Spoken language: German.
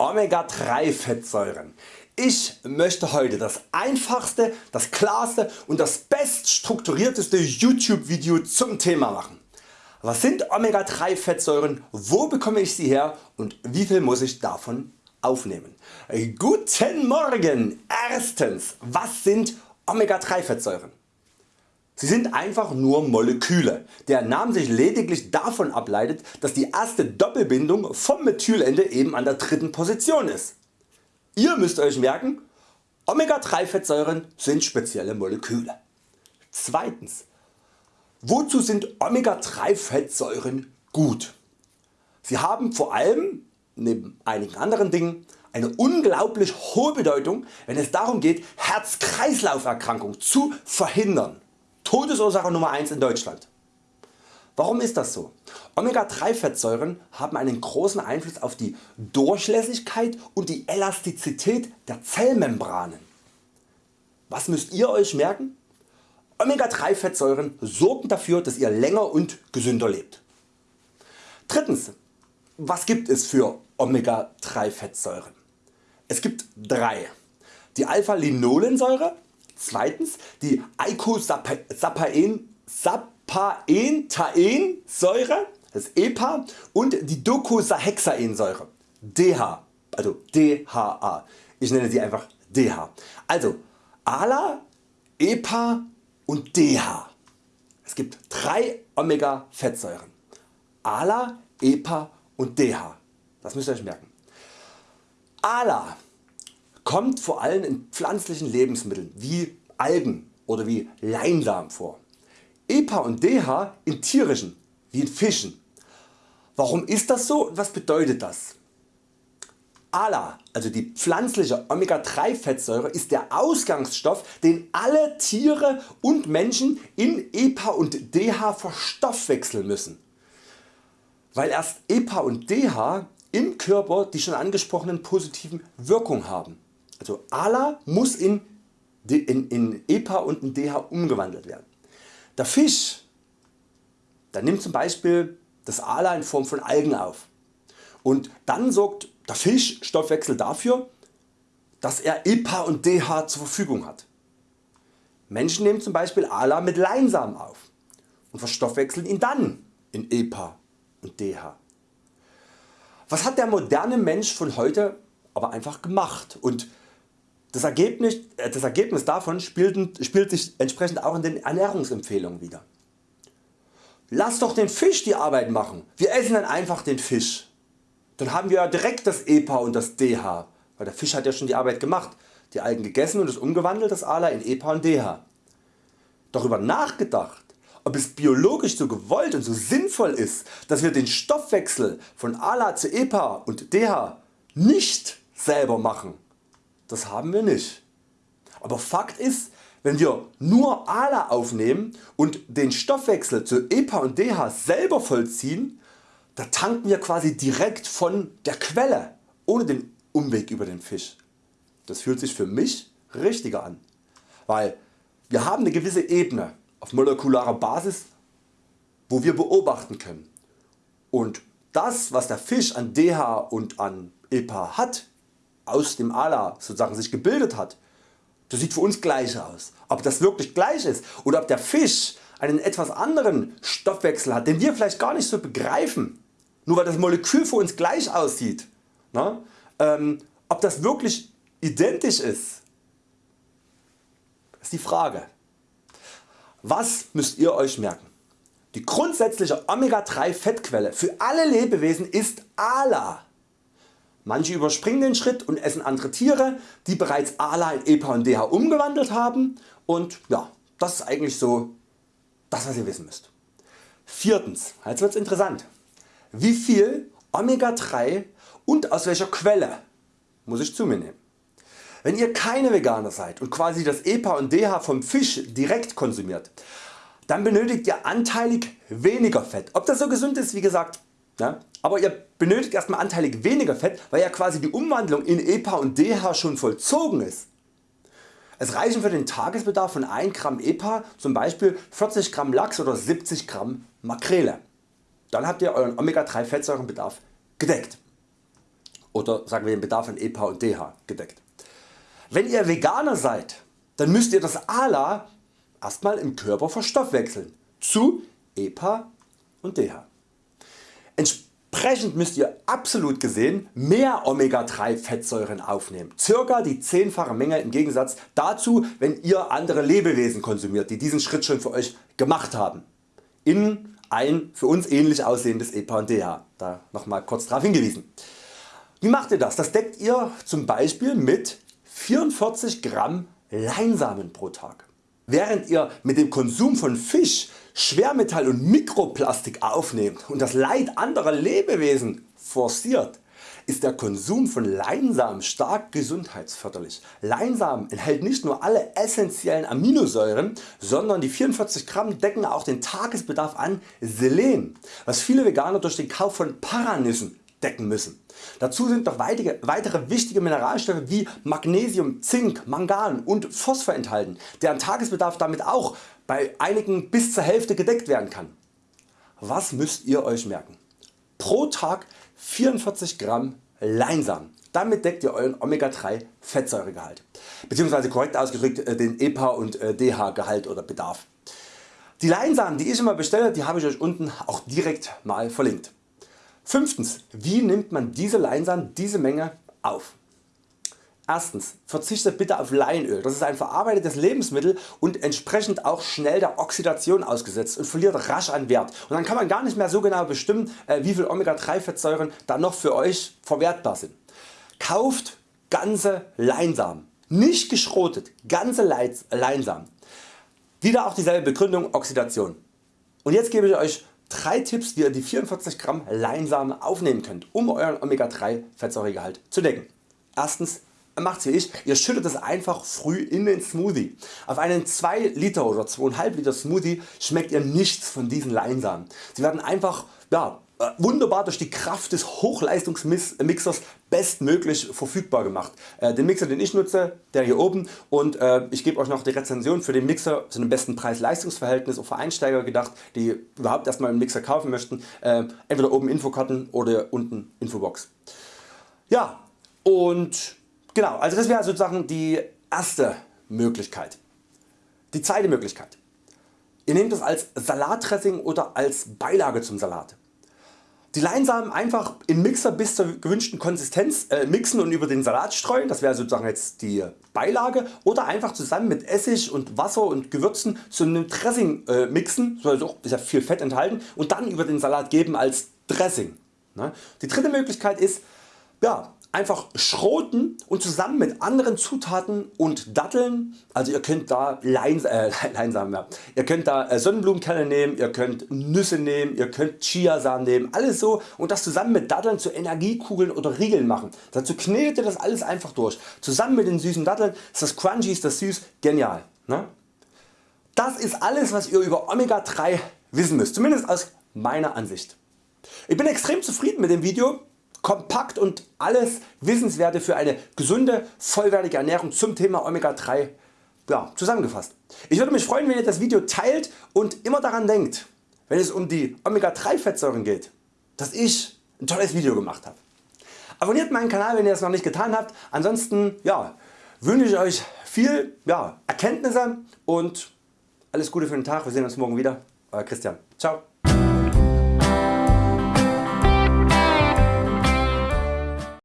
Omega-3 Fettsäuren. Ich möchte heute das einfachste, das klarste und das best strukturierteste YouTube Video zum Thema machen. Was sind Omega 3 Fettsäuren, wo bekomme ich sie her und wie viel muss ich davon aufnehmen? Guten Morgen! Erstens, was sind Omega 3 Fettsäuren? Sie sind einfach nur Moleküle. Der Name sich lediglich davon ableitet, dass die erste Doppelbindung vom Methylende eben an der dritten Position ist. Ihr müsst Euch merken, Omega 3 Fettsäuren sind spezielle Moleküle. Zweitens, wozu sind Omega 3 Fettsäuren gut? Sie haben vor allem neben einigen anderen Dingen eine unglaublich hohe Bedeutung wenn es darum geht Herz-Kreislauf Erkrankungen zu verhindern. Todesursache Nummer 1 in Deutschland. Warum ist das so? Omega 3 Fettsäuren haben einen großen Einfluss auf die Durchlässigkeit und die Elastizität der Zellmembranen. Was müsst ihr Euch merken? Omega 3 Fettsäuren sorgen dafür dass ihr länger und gesünder lebt. Drittens, was gibt es für Omega 3 Fettsäuren? Es gibt drei. Die Alpha-Linolensäure, zweitens die Eicosappaen Paentaensäure, das EPA und die Docosahexaensäure, DH, also DHA. Ich nenne sie einfach DH. Also ALA, EPA und DH. Es gibt drei Omega Fettsäuren. ALA, EPA und DH. Das müsst ihr Euch merken. ALA kommt vor allem in pflanzlichen Lebensmitteln wie Algen oder wie Leinsamen vor. EPA und DH in tierischen wie in Fischen. Warum ist das so und was bedeutet das? ALA, also die pflanzliche Omega 3 Fettsäure ist der Ausgangsstoff den alle Tiere und Menschen in EPA und DH verstoffwechseln müssen. Weil erst EPA und DH im Körper die schon angesprochenen positiven Wirkungen haben. Also ALA muss in, in, in EPA und in DH umgewandelt werden. Der Fisch der nimmt zum Beispiel das ALA in Form von Algen auf und dann sorgt der Fischstoffwechsel dafür dass er EPA und DH zur Verfügung hat. Menschen nehmen zum Beispiel ALA mit Leinsamen auf und verstoffwechseln ihn dann in EPA und DH. Was hat der moderne Mensch von heute aber einfach gemacht und das Ergebnis, äh, das Ergebnis davon spielt, spielt sich entsprechend auch in den Ernährungsempfehlungen wieder. Lass doch den Fisch die Arbeit machen, wir essen dann einfach den Fisch. Dann haben wir direkt das EPA und das DH, weil der Fisch hat ja schon die Arbeit gemacht, die Algen gegessen und es umgewandelt das ALA in EPA und DH. Darüber nachgedacht ob es biologisch so gewollt und so sinnvoll ist, dass wir den Stoffwechsel von ALA zu EPA und DH nicht selber machen das haben wir nicht. Aber Fakt ist, wenn wir nur ALA aufnehmen und den Stoffwechsel zu EPA und DH selber vollziehen, da tanken wir quasi direkt von der Quelle, ohne den Umweg über den Fisch. Das fühlt sich für mich richtiger an, weil wir haben eine gewisse Ebene auf molekularer Basis wo wir beobachten können und das was der Fisch an DH und an EPA hat aus dem ALA sozusagen sich gebildet hat, das sieht für uns gleich aus. Ob das wirklich gleich ist oder ob der Fisch einen etwas anderen Stoffwechsel hat, den wir vielleicht gar nicht so begreifen, nur weil das Molekül für uns gleich aussieht, ne? ähm, ob das wirklich identisch ist, ist die Frage. Was müsst ihr Euch merken? Die grundsätzliche Omega 3 Fettquelle für alle Lebewesen ist ALA. Manche überspringen den Schritt und essen andere Tiere die bereits ALA in EPA und DH umgewandelt haben und ja, das ist eigentlich so das was ihr wissen müsst. Viertens, jetzt wird's interessant. Wie viel Omega 3 und aus welcher Quelle muss ich zu mir nehmen? Wenn ihr keine Veganer seid und quasi das EPA und DH vom Fisch direkt konsumiert, dann benötigt ihr anteilig weniger Fett. Ob das so gesund ist wie gesagt ja, aber ihr benötigt erstmal anteilig weniger Fett, weil ja quasi die Umwandlung in EPA und DH schon vollzogen ist. Es reichen für den Tagesbedarf von 1 Gramm EPA zum Beispiel 40 Gramm Lachs oder 70 Gramm Makrele. Dann habt ihr Euren Omega 3 Fettsäurenbedarf gedeckt. oder sagen wir den Bedarf an EPA und DH gedeckt. Wenn ihr Veganer seid, dann müsst ihr das ALA erstmal im Körper verstoffwechseln zu EPA und DH. Entsprechend müsst ihr absolut gesehen mehr Omega 3 Fettsäuren aufnehmen, circa die zehnfache Menge im Gegensatz dazu wenn ihr andere Lebewesen konsumiert die diesen Schritt schon für Euch gemacht haben in ein für uns ähnlich aussehendes EPA und DH, da nochmal kurz darauf hingewiesen. Wie macht ihr das? Das deckt ihr zum Beispiel mit 44 Gramm Leinsamen pro Tag. Während ihr mit dem Konsum von Fisch Schwermetall und Mikroplastik aufnehmt und das Leid anderer Lebewesen forciert, ist der Konsum von Leinsamen stark gesundheitsförderlich. Leinsamen enthält nicht nur alle essentiellen Aminosäuren, sondern die 44 Gramm decken auch den Tagesbedarf an Selen, was viele Veganer durch den Kauf von Paranüssen decken müssen. Dazu sind noch weitere wichtige Mineralstoffe wie Magnesium, Zink, Mangan und Phosphor enthalten, deren Tagesbedarf damit auch bei einigen bis zur Hälfte gedeckt werden kann. Was müsst ihr Euch merken? Pro Tag 44 Gramm Leinsamen. Damit deckt ihr euren Omega 3 Fettsäuregehalt bzw. korrekt ausgedrückt äh, den EPA und äh, DH Gehalt oder Bedarf. Die Leinsamen die ich immer bestelle die habe ich Euch unten auch direkt mal verlinkt. 5. Wie nimmt man diese Leinsamen diese Menge auf? Erstens verzichtet bitte auf Leinöl, das ist ein verarbeitetes Lebensmittel und entsprechend auch schnell der Oxidation ausgesetzt und verliert rasch an Wert und dann kann man gar nicht mehr so genau bestimmen äh, wie viel Omega 3 Fettsäuren da noch für Euch verwertbar sind. Kauft ganze Leinsamen, nicht geschrotet, ganze Leinsamen. Wieder auch dieselbe Begründung Oxidation. Und jetzt gebe ich Euch 3 Tipps wie ihr die 44 Gramm Leinsamen aufnehmen könnt um Euren Omega 3 Fettsäuregehalt zu decken. Erstens macht wie ich, ihr schüttet es einfach früh in den Smoothie. Auf einen 2 Liter oder 2,5 Liter Smoothie schmeckt ihr nichts von diesen Leinsamen. Sie werden einfach ja, wunderbar durch die Kraft des Hochleistungsmixers bestmöglich verfügbar gemacht. Äh, den Mixer den ich nutze, der hier oben und äh, ich gebe Euch noch die Rezension für den Mixer zu einem besten Preis-Leistungsverhältnis auch für Einsteiger gedacht die überhaupt erstmal einen Mixer kaufen möchten. Entweder oben Infokarten oder unten Infobox. Ja und Genau, also das wäre sozusagen die erste Möglichkeit. Die zweite Möglichkeit. Ihr nehmt es als Salatdressing oder als Beilage zum Salat. Die Leinsamen einfach in Mixer bis zur gewünschten Konsistenz äh, mixen und über den Salat streuen, das wäre sozusagen jetzt die Beilage oder einfach zusammen mit Essig und Wasser und Gewürzen zu einem Dressing äh, mixen, so also ist ja viel Fett enthalten und dann über den Salat geben als Dressing. Ne? Die dritte Möglichkeit ist ja, einfach schroten und zusammen mit anderen Zutaten und Datteln, also ihr könnt da Leins, äh, Leinsamen, ja. ihr könnt da äh, Sonnenblumenkerne nehmen, ihr könnt Nüsse nehmen, ihr könnt Chiasamen nehmen, alles so und das zusammen mit Datteln zu Energiekugeln oder Riegeln machen. Dazu knetet ihr das alles einfach durch. Zusammen mit den süßen Datteln ist das crunchy, ist das süß, genial. Ne? Das ist alles was ihr über Omega 3 wissen müsst, zumindest aus meiner Ansicht. Ich bin extrem zufrieden mit dem Video kompakt und alles Wissenswerte für eine gesunde vollwertige Ernährung zum Thema Omega 3 ja, zusammengefasst. Ich würde mich freuen wenn ihr das Video teilt und immer daran denkt wenn es um die Omega 3 Fettsäuren geht dass ich ein tolles Video gemacht habe. Abonniert meinen Kanal wenn ihr es noch nicht getan habt, ansonsten ja, wünsche ich Euch viel ja, Erkenntnisse und alles Gute für den Tag, wir sehen uns morgen wieder. Euer Christian. Ciao.